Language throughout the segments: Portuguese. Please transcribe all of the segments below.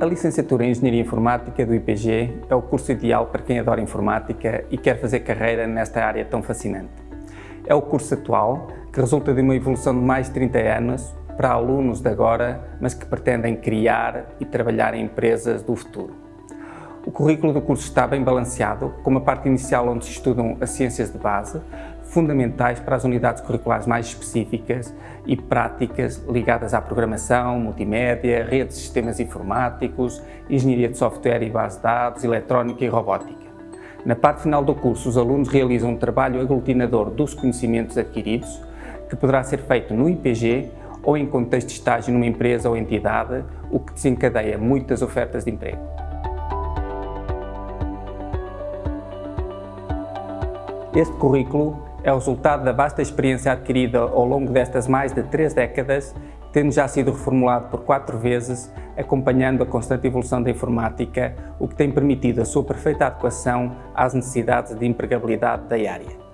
A licenciatura em Engenharia Informática do IPG é o curso ideal para quem adora informática e quer fazer carreira nesta área tão fascinante. É o curso atual que resulta de uma evolução de mais de 30 anos para alunos de agora, mas que pretendem criar e trabalhar em empresas do futuro. O currículo do curso está bem balanceado, com uma parte inicial onde se estudam as ciências de base, fundamentais para as unidades curriculares mais específicas e práticas ligadas à programação, multimédia, redes de sistemas informáticos, engenharia de software e base de dados, eletrónica e robótica. Na parte final do curso, os alunos realizam um trabalho aglutinador dos conhecimentos adquiridos, que poderá ser feito no IPG ou em contexto de estágio numa empresa ou entidade, o que desencadeia muitas ofertas de emprego. Este currículo é o resultado da vasta experiência adquirida ao longo destas mais de três décadas, tendo já sido reformulado por quatro vezes, acompanhando a constante evolução da informática, o que tem permitido a sua perfeita adequação às necessidades de empregabilidade da área.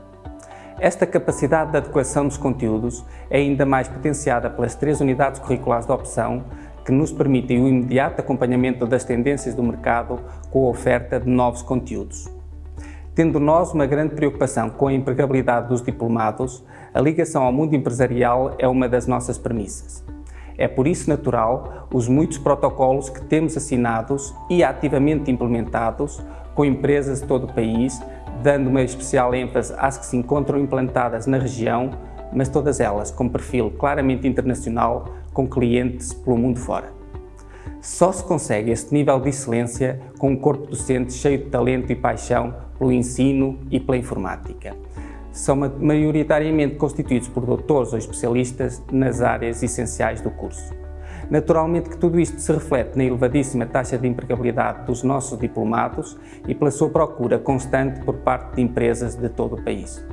Esta capacidade de adequação dos conteúdos é ainda mais potenciada pelas três unidades curriculares de opção que nos permitem o imediato acompanhamento das tendências do mercado com a oferta de novos conteúdos. Tendo nós uma grande preocupação com a empregabilidade dos diplomados, a ligação ao mundo empresarial é uma das nossas premissas. É por isso natural os muitos protocolos que temos assinados e ativamente implementados com empresas de todo o país, dando uma especial ênfase às que se encontram implantadas na região, mas todas elas com perfil claramente internacional, com clientes pelo mundo fora. Só se consegue este nível de excelência com um corpo docente cheio de talento e paixão pelo ensino e pela informática. São maioritariamente constituídos por doutores ou especialistas nas áreas essenciais do curso. Naturalmente que tudo isto se reflete na elevadíssima taxa de empregabilidade dos nossos diplomados e pela sua procura constante por parte de empresas de todo o país.